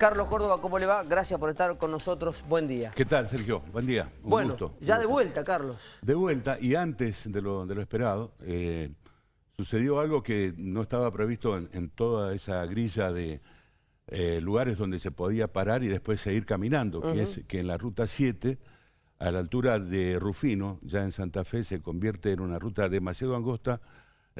Carlos Córdoba, ¿cómo le va? Gracias por estar con nosotros. Buen día. ¿Qué tal, Sergio? Buen día. Un bueno, gusto. ya de vuelta, Carlos. De vuelta, y antes de lo, de lo esperado, eh, sucedió algo que no estaba previsto en, en toda esa grilla de eh, lugares donde se podía parar y después seguir caminando, que es que en la ruta 7, a la altura de Rufino, ya en Santa Fe, se convierte en una ruta demasiado angosta,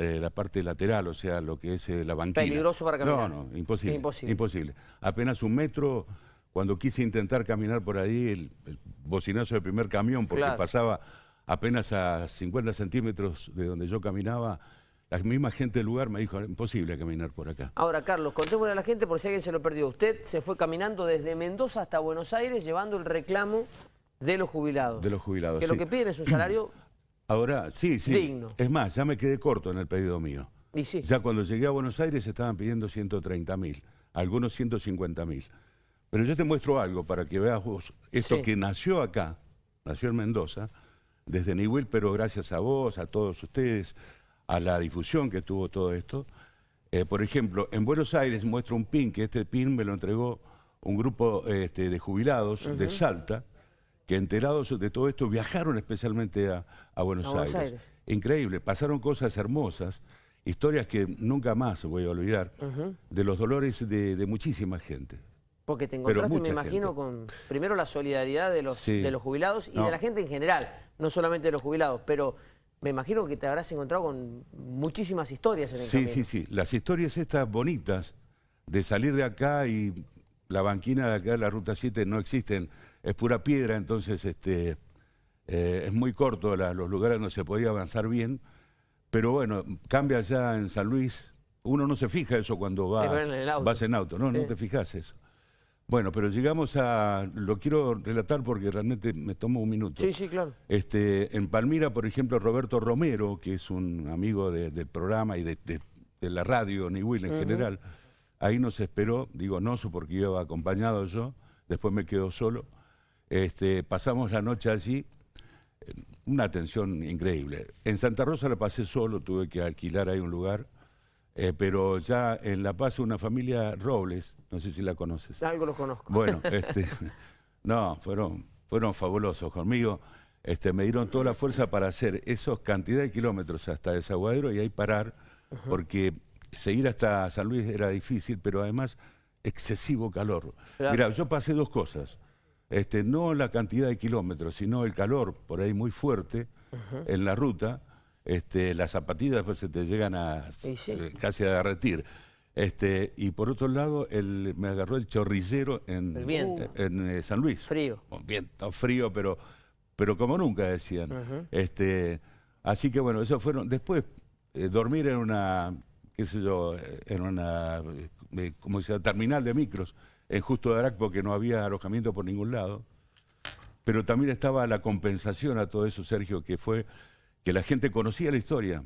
eh, la parte lateral, o sea, lo que es eh, la banquina. Peligroso para caminar. No, no, imposible. Imposible. Imposible. Apenas un metro, cuando quise intentar caminar por ahí, el, el bocinazo del primer camión, porque Claro. pasaba apenas a 50 centímetros de donde yo caminaba, la misma gente del lugar me dijo, imposible caminar por acá. Ahora, Carlos, contémosle a la gente por si alguien se lo perdió. Usted se fue caminando desde Mendoza hasta Buenos Aires llevando el reclamo de los jubilados. De los jubilados, Que lo que piden es un salario Ahora, sí, sí. Digno. Es más, ya me quedé corto en el pedido mío. y sí. Ya cuando llegué a Buenos Aires estaban pidiendo 130 mil, algunos 150 mil. Pero yo te muestro algo para que veas vos, esto Sí. que nació acá, nació en Mendoza, desde Niwil, pero gracias a vos, a todos ustedes, a la difusión que tuvo todo esto. Eh, por ejemplo, en Buenos Aires muestro un pin, que este pin me lo entregó un grupo este, de jubilados de Salta, que enterados de todo esto viajaron especialmente a, a Buenos, A Aires. Aires. Increíble, pasaron cosas hermosas, historias que nunca más voy a olvidar, de los dolores de, de muchísima gente. Porque te encontraste, me imagino, gente. con primero la solidaridad de los, Sí. de los jubilados y No. de la gente en general, no solamente de los jubilados, pero me imagino que te habrás encontrado con muchísimas historias en el Sí, camino. sí, sí. Las historias estas bonitas de salir de acá y la banquina de acá de la Ruta 7 no existen, es pura piedra, entonces este, eh, es muy corto la- los lugares donde se podía avanzar bien, pero bueno, cambia ya en San Luis, uno no se fija eso cuando vas, en auto. vas en auto, no, no te fijas eso. Bueno, pero llegamos a, lo quiero relatar porque realmente me tomó un minuto. Sí, sí, claro. Este, en Palmira, por ejemplo, Roberto Romero, que es un amigo de- del programa y de, de- de la radio, ni Will en general, ahí nos esperó, digo Noso porque iba acompañado yo, después me quedo solo. Este, pasamos la noche allí, eh, una atención increíble. En Santa Rosa la pasé solo, tuve que alquilar ahí un lugar, eh, pero ya en La Paz una familia Robles, no sé si la conoces. Algo los conozco. Bueno, este, no, fueron, fueron fabulosos conmigo. Este, me dieron toda la fuerza para hacer esos cantidad de kilómetros hasta Desaguadero y ahí parar, porque seguir hasta San Luis era difícil, pero además excesivo calor. Claro. Mira, yo pasé dos cosas. Este, no la cantidad de kilómetros, sino el calor por ahí muy fuerte en la ruta. Este, las zapatillas después se te llegan a sí. eh, casi a derretir. Este, y por otro lado, el, me agarró el chorrillero en, El en, eh, San Luis. Frío. Un viento frío, pero, pero como nunca decían. este, así que bueno, eso fueron. Después, eh, dormir en una, qué sé yo, en una, eh, como se llama, terminal de micros, en Justo de Arac, porque no había alojamiento por ningún lado. Pero también estaba la compensación a todo eso, Sergio, que fue que la gente conocía la historia.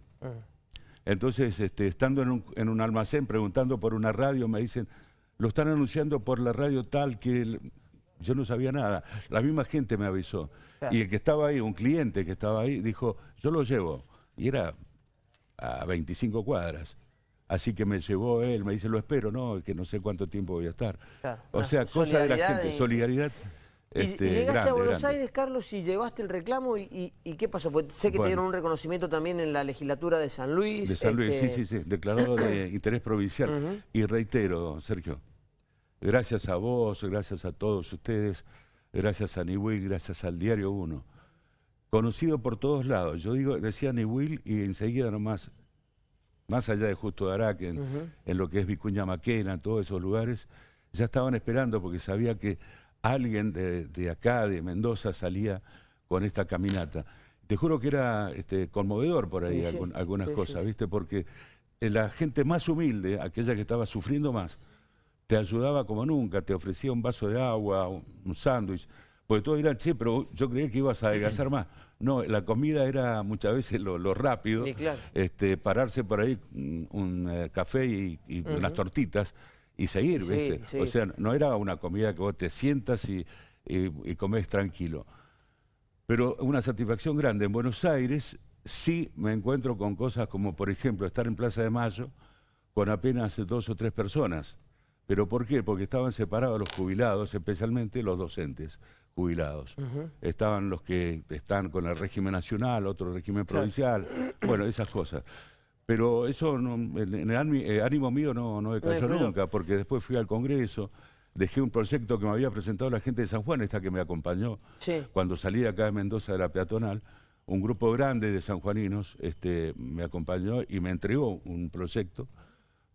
Entonces, este, estando en un, en un almacén preguntando por una radio, me dicen, lo están anunciando por la radio tal que el- yo no sabía nada. La misma gente me avisó. Claro. Y el que estaba ahí, un cliente que estaba ahí, dijo, yo lo llevo. Y era a 25 cuadras. Así que me llevó él, me dice, lo espero, no, que no sé cuánto tiempo voy a estar. Claro, O sea, cosa de la gente, solidaridad. Y- Este, y llegaste grande, a Buenos grande. Aires, Carlos, y llevaste el reclamo, y, y- y qué pasó? Porque sé que te Bueno. dieron un reconocimiento también en la legislatura de San Luis. De San Luis, este, sí, sí, sí, declarado de interés provincial. Y reitero, Sergio, gracias a vos, gracias a todos ustedes, gracias a Niwil, gracias al Diario 1, conocido por todos lados. Yo digo, decía Niwil y enseguida nomás, más allá de Justo de Araque, en, en lo que es Vicuña Maquena, en todos esos lugares, ya estaban esperando porque sabía que alguien de, de acá, de Mendoza, salía con esta caminata. Te juro que era este, conmovedor por ahí Sí, sí. algún- algunas Sí, cosas. ¿viste? Porque eh, la gente más humilde, aquella que estaba sufriendo más, te ayudaba como nunca, te ofrecía un vaso de agua, un, un sándwich, porque todos dirán, che, pero yo creía que ibas a adelgazar más. No, la comida era muchas veces lo, lo rápido, Sí, claro. este, pararse por ahí un, un, eh, café y, y unas tortitas y seguir, Sí, ¿viste? sí. O sea, no era una comida que vos te sientas y, y, y comés tranquilo. Pero una satisfacción grande. En Buenos Aires sí me encuentro con cosas como, por ejemplo, estar en Plaza de Mayo con apenas dos o tres personas. ¿Pero por qué? Porque estaban separados los jubilados, especialmente los docentes jubilados. Estaban los que están con el régimen nacional, otro régimen provincial, bueno, esas cosas. Pero eso en el eh, ánimo mío no, no decayó nunca, porque después fui al Congreso, dejé un proyecto que me había presentado la gente de San Juan, esta que me acompañó, cuando salí acá de Mendoza de la peatonal, un grupo grande de sanjuaninos este, me acompañó y me entregó un proyecto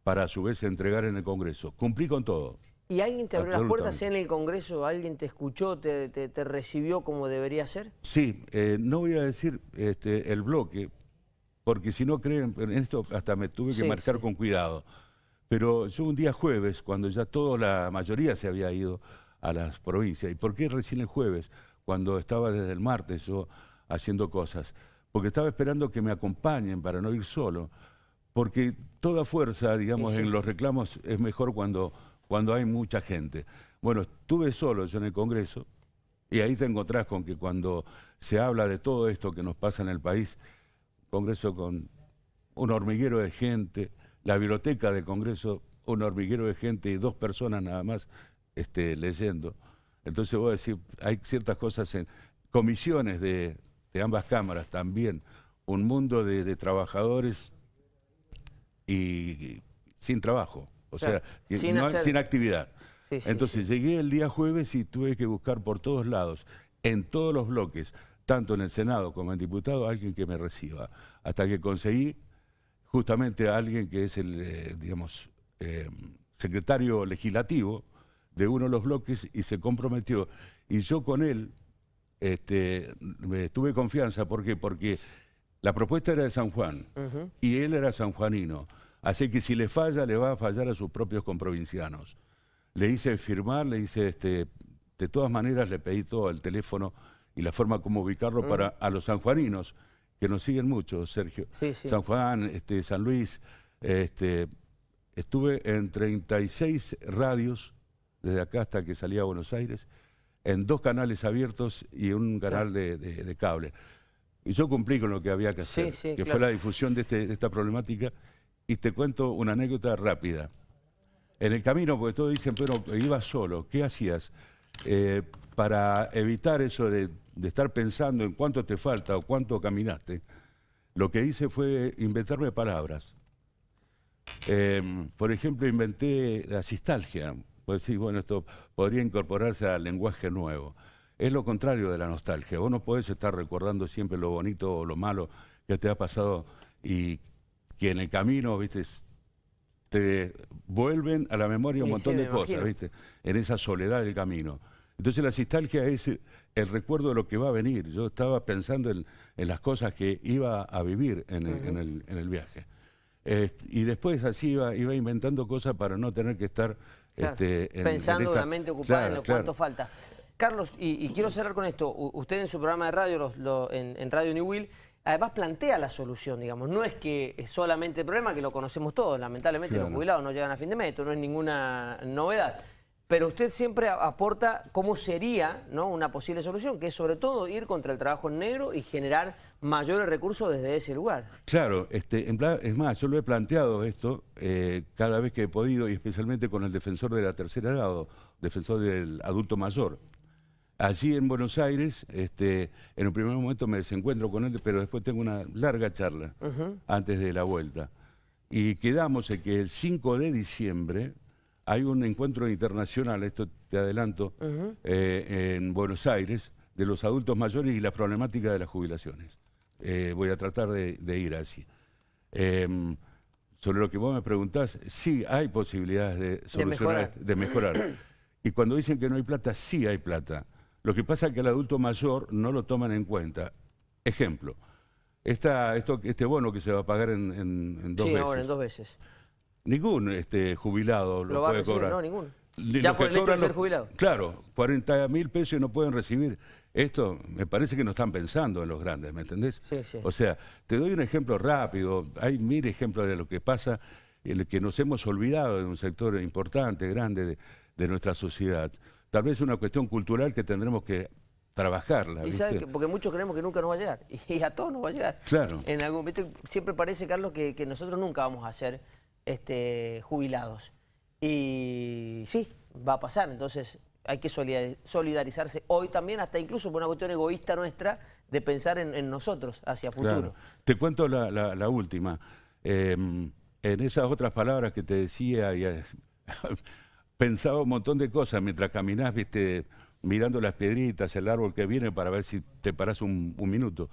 para a su vez entregar en el Congreso. Cumplí con todo. ¿Y alguien te abrió las puertas en el Congreso? ¿Alguien te escuchó, te, recibió como debería ser? Sí, eh, no voy a decir este, el bloque, porque si no creen en esto hasta me tuve que marcar con cuidado. Pero yo un día jueves, cuando ya toda la mayoría se había ido a las provincias, ¿y por qué recién el jueves? Cuando estaba desde el martes yo haciendo cosas. Porque estaba esperando que me acompañen para no ir solo porque toda fuerza, digamos, en los reclamos es mejor cuando, cuando hay mucha gente. Bueno, estuve solo yo en el Congreso y ahí te encontrás con que cuando se habla de todo esto que nos pasa en el país, Congreso con un hormiguero de gente, la biblioteca del Congreso, un hormiguero de gente y dos personas nada más este, leyendo. Entonces voy a decir, hay ciertas cosas en comisiones de, ambas cámaras también, un mundo de trabajadores y sin trabajo, o sea, sin, actividad. Entonces llegué el día jueves y tuve que buscar por todos lados, en todos los bloques, tanto en el Senado como en diputado, alguien que me reciba. Hasta que conseguí justamente a alguien que es el, eh, digamos, eh, secretario legislativo de uno de los bloques y se comprometió. Y yo con él este, tuve confianza, ¿por qué? Porque la propuesta era de San Juan y él era sanjuanino. Así que si le falla, le va a fallar a sus propios comprovincianos. Le hice firmar, le hice, este, de todas maneras le pedí todo el teléfono y la forma como ubicarlo para a los sanjuaninos, que nos siguen mucho, Sergio. San Juan, este, San Luis, este, estuve en 36 radios, desde acá hasta que salí a Buenos Aires, en dos canales abiertos y un canal de cable. Y yo cumplí con lo que había que hacer, que fue la difusión este, de, esta problemática. Y te cuento una anécdota rápida. En el camino, porque todos dicen, pero ibas solo, ¿qué hacías? Eh, para evitar eso de, estar pensando en cuánto te falta o cuánto caminaste, lo que hice fue inventarme palabras. Em, por ejemplo, inventé la sistalgia. Pues sí, bueno, esto podría incorporarse al lenguaje nuevo es lo contrario de la nostalgia. Vos no podés estar recordando siempre lo bonito o lo malo que te ha pasado y que en el camino, viste, te vuelven a la memoria un montón de cosas, viste, en esa soledad del camino. Entonces la nostalgia es el recuerdo de lo que va a venir. Yo estaba pensando en, las cosas que iba a vivir en el, viaje. y después así iba, iba inventando cosas para no tener que estar... Este, Pensando en, la mente ocupada en lo cuánto falta. Carlos, y, quiero cerrar con esto. usted en su programa de radio, en, Radio New Will, además plantea la solución, digamos. No es que es solamente el problema, que lo conocemos todos. Lamentablemente los jubilados no llegan a fin de mes, no es ninguna novedad. Pero usted siempre aporta cómo sería ¿no? una posible solución, que es sobre todo ir contra el trabajo en negro y generar mayores recursos desde ese lugar. Claro, este, es más, yo lo he planteado esto eh, cada vez que he podido, y especialmente con el defensor de la tercera grado, defensor del adulto mayor, allí en Buenos Aires, este, en un primer momento me desencuentro con él, pero después tengo una larga charla antes de la vuelta. Y quedamos en que el 5 de diciembre hay un encuentro internacional, esto te adelanto, eh, en Buenos Aires, de los adultos mayores y la problemática de las jubilaciones. Eh, voy a tratar de, ir así. Em, sobre lo que vos me preguntás, sí hay posibilidades de solucionar, de mejorar. Y cuando dicen que no hay plata, sí hay plata. Lo que pasa es que el adulto mayor no lo toman en cuenta. Ejemplo, esta, esto, este bono que se va a pagar en, en, dos sí, veces. ahora en dos veces. Ningún este, jubilado lo, puede cobrar. No, ninguno. Ya por el hecho de ser jubilado. Claro, 40 mil pesos no pueden recibir. Esto me parece que no están pensando en los grandes, ¿me entendés? Sí, sí. O sea, te doy un ejemplo rápido. Hay mil ejemplos de lo que pasa, el que nos hemos olvidado de un sector importante, grande de, de nuestra sociedad tal vez es una cuestión cultural que tendremos que trabajarla. Y porque muchos creemos que nunca nos va a llegar, y a todos nos va a llegar. Claro. En algún, siempre parece, Carlos, que, nosotros nunca vamos a ser este, jubilados. Y sí, va a pasar, entonces hay que solidarizarse hoy también, hasta incluso por una cuestión egoísta nuestra, de pensar en, nosotros hacia futuro. Te cuento la, última. Em, en esas otras palabras que te decía, y, pensaba un montón de cosas mientras caminás, viste, mirando las piedritas, el árbol que viene para ver si te parás un, minuto.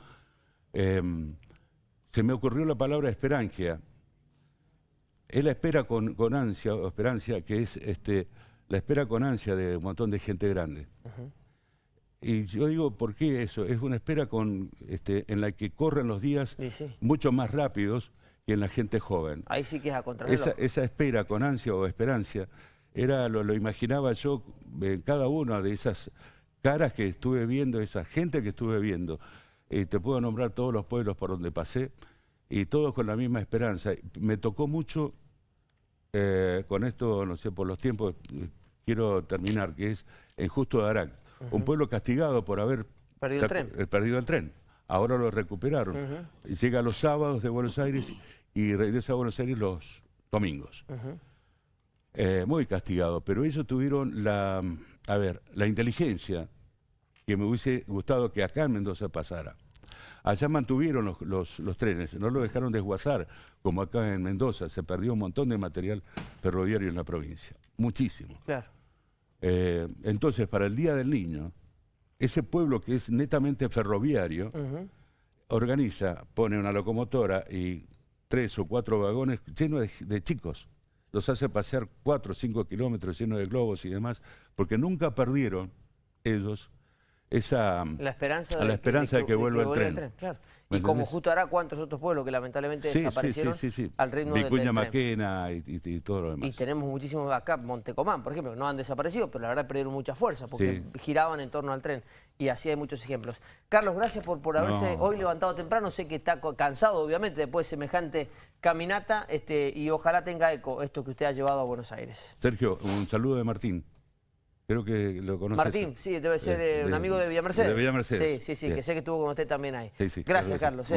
Em, se me ocurrió la palabra esperancia. Es la espera con, ansia, o esperancia, que es este, la espera con ansia de un montón de gente grande. Y yo digo, ¿por qué eso? Es una espera con, este, en la que corren los días mucho más rápidos que en la gente joven. Ahí sí que es a esa, esa espera con ansia o esperancia, era lo, lo imaginaba yo en cada una de esas caras que estuve viendo, esa gente que estuve viendo. Y te puedo nombrar todos los pueblos por donde pasé y todos con la misma esperanza. Me tocó mucho eh, con esto, no sé, por los tiempos, quiero terminar, que es en Justo de Arac, un pueblo castigado por haber perdido el tren. Eh, perdido el tren. Ahora lo recuperaron. y llega los sábados de Buenos Aires y regresa a Buenos Aires los domingos. Eh, muy castigado, pero ellos tuvieron la, a ver, la inteligencia que me hubiese gustado que acá en Mendoza pasara. Allá mantuvieron los, los, trenes, no lo dejaron desguazar como acá en Mendoza. Se perdió un montón de material ferroviario en la provincia, muchísimo. Claro. Eh, entonces, para el Día del Niño, ese pueblo que es netamente ferroviario, organiza, pone una locomotora y tres o cuatro vagones llenos de, chicos. Los hace pasear cuatro o cinco kilómetros llenos de globos y demás, porque nunca perdieron ellos esa la esperanza, de, la esperanza de, que, vuelva el tren. Y como justo hará cuántos otros pueblos que lamentablemente desaparecieron al ritmo Vicuña Maquena y, y, todo lo demás. Y tenemos muchísimos acá, Montecomán, por ejemplo, que no han desaparecido, pero la verdad perdieron mucha fuerza porque giraban en torno al tren. Y así hay muchos ejemplos. Carlos, gracias por, por haberse hoy levantado temprano. Sé que está cansado, obviamente, después de semejante caminata este, y ojalá tenga eco esto que usted ha llevado a Buenos Aires. Sergio, un saludo de Martín. Creo que lo conoces. Martín, sí, debe ser eh, un amigo de Villa Mercedes. De Villa Mercedes. Sí, sí, sí, que sé que estuvo con usted también ahí. Gracias, Carlos. Eh.